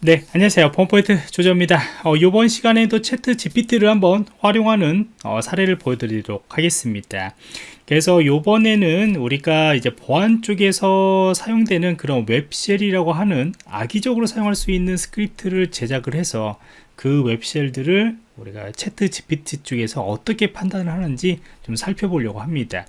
네 안녕하세요. 펌포인트 조조입니다. 어, 이번 시간에도 ChatGPT를 한번 활용하는 어, 사례를 보여드리도록 하겠습니다. 그래서 이번에는 우리가 이제 보안 쪽에서 사용되는 그런 web shell이라고 하는 악의적으로 사용할 수 있는 스크립트를 제작을 해서 그 web shell들을 우리가 ChatGPT 쪽에서 어떻게 판단을 하는지 좀 살펴보려고 합니다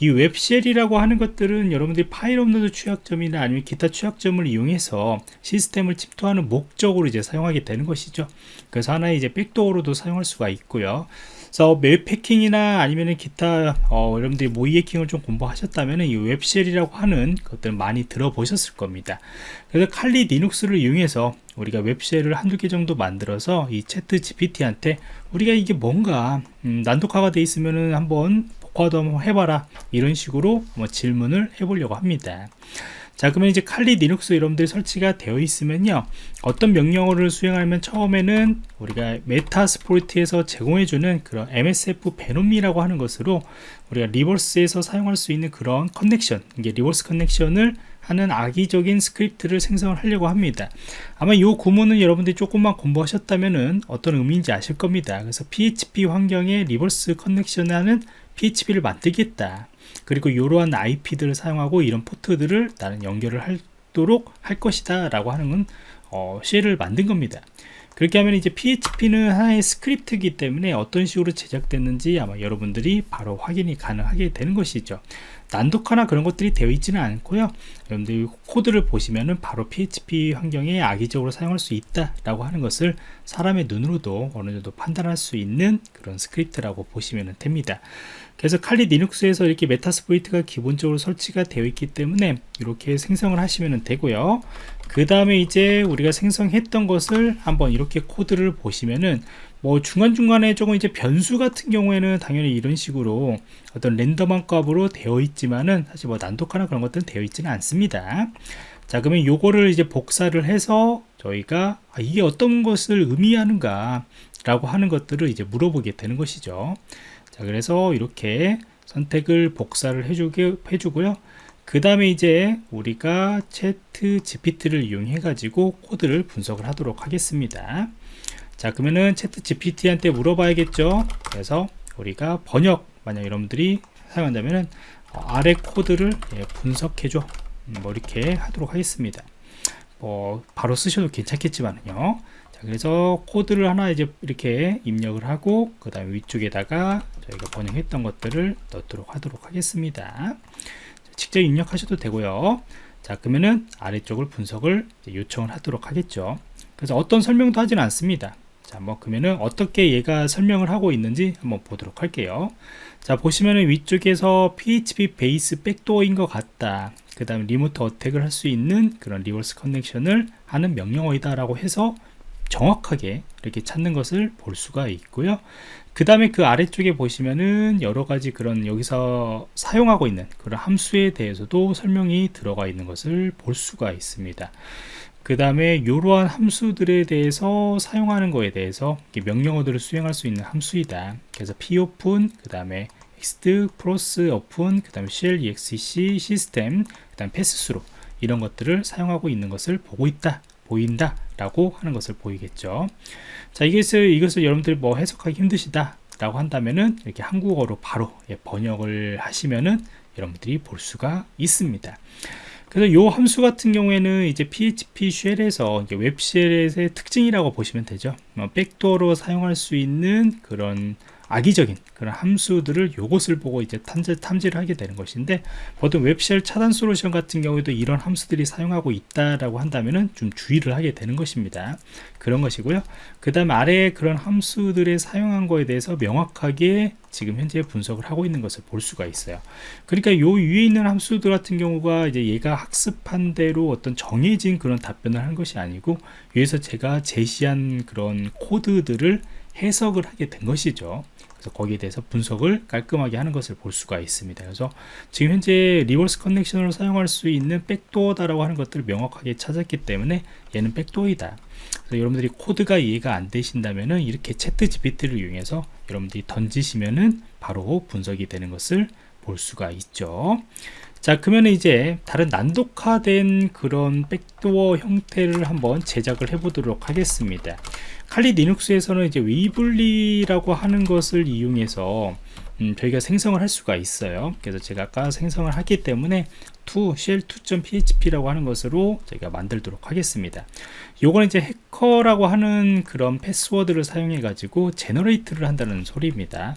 이 web shell이라고 하는 것들은 여러분들이 파일 업로드 취약점이나 아니면 기타 취약점을 이용해서 시스템을 침투하는 목적으로 이제 사용하게 되는 것이죠. 그래서 하나의 이제 backdoor로도 사용할 수가 있고요. 그래서 웹 해킹이나 아니면 기타 어, 여러분들이 모의 해킹을 좀 공부하셨다면 이 web shell이라고 하는 것들 많이 들어보셨을 겁니다. 그래서 칼리 리눅스를 이용해서 우리가 web shell을 한두 개 정도 만들어서 이 ChatGPT한테 우리가 이게 뭔가 음, 난독화가 돼 있으면은 한번 복호화도 한번 해봐라. 이런 식으로 뭐 질문을 해보려고 합니다. 자 그러면 이제 Kali Linux 여러분들 설치가 되어 있으면요. 어떤 명령어를 수행하면 처음에는 우리가 Metasploit에서 제공해주는 그런 MSFvenom이라고 하는 것으로 우리가 reverse에서 사용할 수 있는 그런 connection 이게 reverse connection을 하는 악의적인 스크립트를 생성을 하려고 합니다. 아마 이 구문은 여러분들이 조금만 공부하셨다면 어떤 의미인지 아실 겁니다. 그래서 PHP 환경에 reverse connection하는 PHP를 만들겠다. 그리고 이러한 IP들을 사용하고 이런 포트들을 나는 연결을 하도록 할 것이다 라고 하는 건 어, shell을 만든 겁니다. 그렇게 하면 이제 PHP는 하나의 스크립트이기 때문에 어떤 식으로 제작됐는지 아마 여러분들이 바로 확인이 가능하게 되는 것이죠 난독화나 그런 것들이 되어 있지는 않고요. 여러분들 코드를 보시면은 바로 PHP 환경에 악의적으로 사용할 수 있다라고 하는 것을 사람의 눈으로도 어느 정도 판단할 수 있는 그런 스크립트라고 보시면 됩니다. 그래서 칼리 리눅스에서 이렇게 Metasploit가 기본적으로 설치가 되어 있기 때문에 이렇게 생성을 하시면 되고요. 그 다음에 이제 우리가 생성했던 것을 한번 이렇게 코드를 보시면은 뭐 중간중간에 조금 이제 변수 같은 경우에는 당연히 이런 식으로 어떤 랜덤한 값으로 되어 있지만은 사실 뭐 난독하나 그런 것들은 되어 있지는 않습니다. 자 그러면 요거를 이제 복사를 해서 저희가 아, 이게 어떤 것을 의미하는가 라고 하는 것들을 이제 물어보게 되는 것이죠. 자 그래서 이렇게 선택을 복사를 해주게 해주고요. 그 다음에 이제 우리가 채트 GPT를 이용해 가지고 코드를 분석을 하도록 하겠습니다 자 그러면은 채트 GPT한테 물어봐야겠죠? 그래서 우리가 번역 만약 여러분들이 사용한다면은 어, 아래 코드를 예, 분석해줘. 음, 뭐 이렇게 하도록 하겠습니다. 뭐 바로 쓰셔도 괜찮겠지만요. 자 그래서 코드를 하나 이제 이렇게 입력을 하고 그 다음에 위쪽에다가 저희가 번역했던 것들을 넣도록 하도록 하겠습니다. 직접 입력하셔도 되고요. 자 그러면은 아래쪽을 분석을 요청을 하도록 하겠죠. 그래서 어떤 설명도 하지는 않습니다 자, 뭐 그러면은 어떻게 얘가 설명을 하고 있는지 한번 보도록 할게요. 자, 보시면은 위쪽에서 PHP based backdoor인 것 같다. 그 다음에 remote attack을 할 수 있는 그런 reverse connection을 하는 명령어이다라고 해서 정확하게 이렇게 찾는 것을 볼 수가 있고요. 그 다음에 그 아래쪽에 보시면은 여러 가지 그런 여기서 사용하고 있는 그런 함수에 대해서도 설명이 들어가 있는 것을 볼 수가 있습니다. 그 다음에 이러한 함수들에 대해서 사용하는 거에 대해서 명령어들을 수행할 수 있는 함수이다. 그래서 popen 그 다음에 ext cross open 그 다음에 shell exec 시스템 그 다음 패스스로 이런 것들을 사용하고 있는 것을 보고 있다 보인다 라고 하는 것을 보이겠죠. 자 이것을 이것을 여러분들이 뭐 해석하기 힘드시다 라고 한다면은 이렇게 한국어로 바로 예, 번역을 하시면은 여러분들이 볼 수가 있습니다 그래서 이 함수 같은 경우에는 이제 PHP 쉘에서 웹쉘의 특징이라고 보시면 되죠. 뭐 백도어로 사용할 수 있는 그런 악의적인 그런 함수들을 요것을 보고 이제 탐지, 탐지를 하게 되는 것인데 보통 웹쉘 차단 솔루션 같은 경우에도 이런 함수들이 사용하고 있다라고 한다면은 좀 주의를 하게 되는 것입니다. 그런 것이고요. 그 다음 아래에 그런 함수들의 사용한 거에 대해서 명확하게 지금 현재 분석을 하고 있는 것을 볼 수가 있어요. 그러니까 요 위에 있는 함수들 같은 경우가 이제 얘가 학습한 대로 어떤 정해진 그런 답변을 한 것이 아니고 위에서 제가 제시한 그런 코드들을 해석을 하게 된 것이죠 그래서 거기에 대해서 분석을 깔끔하게 하는 것을 볼 수가 있습니다. 그래서 지금 현재 reverse connection으로 사용할 수 있는 backdoor다라고 하는 것들을 명확하게 찾았기 때문에 얘는 backdoor이다. 그래서 여러분들이 코드가 이해가 안 되신다면은 이렇게 ChatGPT를 이용해서 여러분들이 던지시면은 바로 분석이 되는 것을 볼 수가 있죠 자 그러면 이제 다른 난독화된 그런 backdoor 형태를 한번 제작을 해 보도록 하겠습니다. 칼리 리눅스에서는 이제 Weevely라고 하는 것을 이용해서 음, 저희가 생성을 할 수가 있어요. 그래서 제가 아까 생성을 하기 때문에 to shell2.php라고 하는 것으로 저희가 만들도록 하겠습니다. 요거는 이제 해커라고 하는 그런 패스워드를 사용해 가지고 generate를 한다는 소리입니다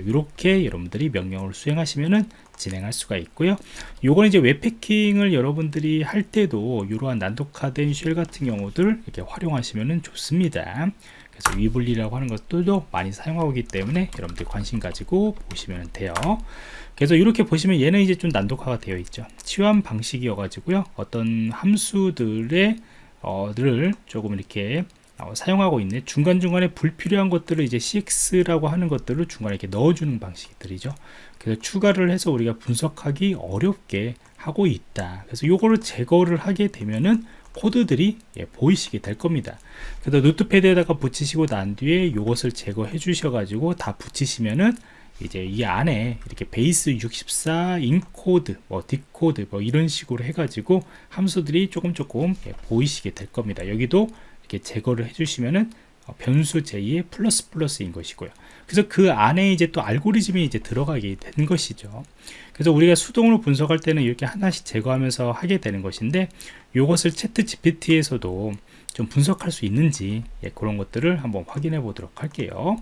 이렇게 여러분들이 명령을 수행하시면은 진행할 수가 있고요. 요거는 이제 웹패킹을 여러분들이 할 때도 이러한 난독화된 쉘 같은 경우들 이렇게 활용하시면 좋습니다. 그래서 위블리라고 하는 것들도 많이 사용하고 있기 때문에 여러분들 관심 가지고 보시면 돼요. 그래서 이렇게 보시면 얘는 이제 좀 난독화가 되어 있죠. 치환 방식이어 가지고요. 어떤 함수들의 어를 조금 이렇게 어, 사용하고 있는 중간중간에 불필요한 것들을 이제 CX라고 하는 것들을 중간에 이렇게 넣어주는 방식들이죠. 그래서 추가를 해서 우리가 분석하기 어렵게 하고 있다. 그래서 요거를 제거를 하게 되면은 코드들이 예, 보이시게 될 겁니다. 그래서 Notepad에다가 붙이시고 난 뒤에 요것을 제거해 주셔 가지고 다 붙이시면은 이제 이 안에 이렇게 base 64 encode 뭐 decode 뭐 이런 식으로 해 가지고 함수들이 조금 조금 예, 보이시게 될 겁니다. 여기도 이렇게 제거를 해주시면은 어, 변수 J의 플러스 플러스인 것이고요. 그래서 그 안에 이제 또 알고리즘이 이제 들어가게 된 것이죠. 그래서 우리가 수동으로 분석할 때는 이렇게 하나씩 제거하면서 하게 되는 것인데 이것을 ChatGPT에서도 좀 분석할 수 있는지 예, 그런 것들을 한번 확인해 보도록 할게요.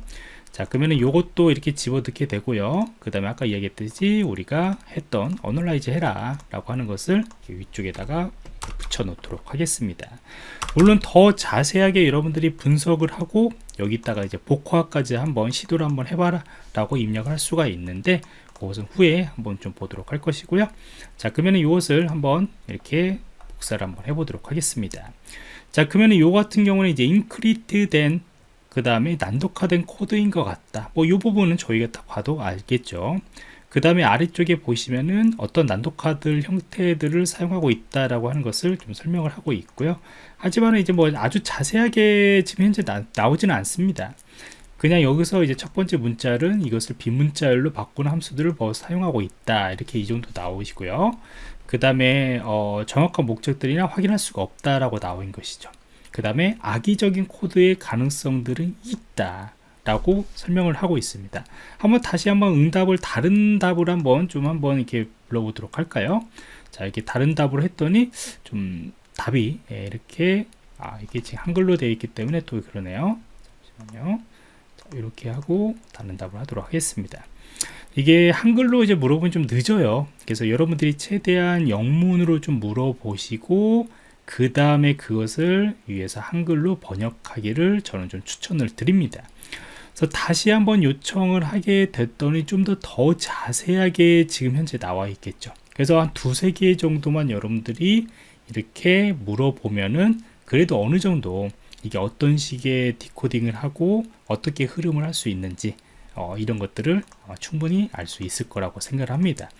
자 그러면은 요것도 이렇게 집어넣게 되고요 그 다음에 아까 이야기했듯이 우리가 했던 analyze 해라 라고 하는 것을 위쪽에다가 붙여 놓도록 하겠습니다. 물론 더 자세하게 여러분들이 분석을 하고 여기다가 이제 복화까지 한번 시도를 한번 해봐라 라고 입력을 할 수가 있는데 그것은 후에 한번 좀 보도록 할 것이고요. 자 그러면 이것을 한번 이렇게 복사를 한번 해보도록 하겠습니다. 자 그러면 이 같은 경우는 이제 인크리트 된 그 다음에 난독화된 코드인 것 같다. 뭐 이 부분은 저희가 딱 봐도 알겠죠 그 다음에 아래쪽에 보시면은 어떤 난독화들 형태들을 사용하고 있다라고 하는 것을 좀 설명을 하고 있고요. 하지만 이제 뭐 아주 자세하게 지금 현재 나, 나오지는 않습니다. 그냥 여기서 이제 첫 번째 문자는 이것을 비문자열로 바꾸는 함수들을 뭐 사용하고 있다. 이렇게 이 정도 나오시고요. 그 다음에 어, 정확한 목적들이나 확인할 수가 없다라고 나온 것이죠. 그 다음에 악의적인 코드의 가능성들은 있다 라고 설명을 하고 있습니다. 한번 다시 한번 응답을 다른 답을 한번 좀 한번 이렇게 불러보도록 할까요? 자 이렇게 다른 답을 했더니 좀 답이 예, 이렇게 아 이게 지금 한글로 되어 있기 때문에 또 그러네요. 잠시만요. 자, 이렇게 하고 다른 답을 하도록 하겠습니다. 이게 한글로 이제 물어보면 좀 늦어요. 그래서 여러분들이 최대한 영문으로 좀 물어보시고 그 다음에 그것을 위해서 한글로 번역하기를 저는 좀 추천을 드립니다 그래서 다시 한번 요청을 하게 됐더니 좀 더 더 자세하게 지금 현재 나와 있겠죠. 그래서 한 두세 개 정도만 여러분들이 이렇게 물어보면은 그래도 어느 정도 이게 어떤 식의 디코딩을 하고 어떻게 흐름을 할 수 있는지 어, 이런 것들을 어, 충분히 알 수 있을 거라고 생각을 합니다.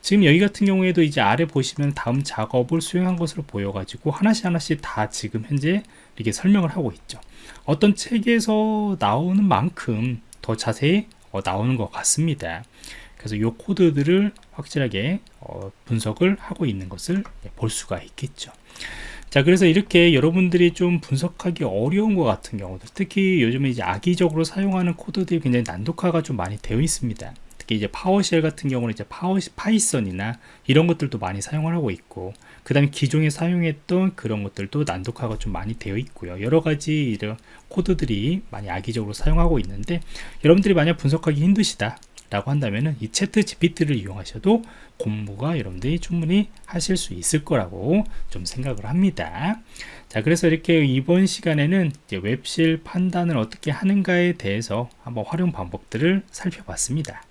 지금 여기 같은 경우에도 이제 아래 보시면 다음 작업을 수행한 것으로 보여 가지고 하나씩 하나씩 다 지금 현재 이렇게 설명을 하고 있죠. 어떤 책에서 나오는 만큼 더 자세히 어, 나오는 것 같습니다. 그래서 이 코드들을 확실하게 어, 분석을 하고 있는 것을 볼 수가 있겠죠 자 그래서 이렇게 여러분들이 좀 분석하기 어려운 것 같은 경우들 특히 요즘에 이제 악의적으로 사용하는 코드들이 굉장히 난독화가 좀 많이 되어 있습니다. 특히 이제 PowerShell 같은 경우는 이제 파워 Python이나 이런 것들도 많이 사용을 하고 있고 그 다음에 기존에 사용했던 그런 것들도 난독화가 좀 많이 되어 있고요. 여러 가지 이런 코드들이 많이 악의적으로 사용하고 있는데 여러분들이 만약 분석하기 힘드시다 라고 한다면은 이 ChatGPT를 이용하셔도 공부가 여러분들이 충분히 하실 수 있을 거라고 좀 생각을 합니다. 자, 그래서 이렇게 이번 시간에는 웹실 판단을 어떻게 하는가에 대해서 한번 활용 방법들을 살펴봤습니다.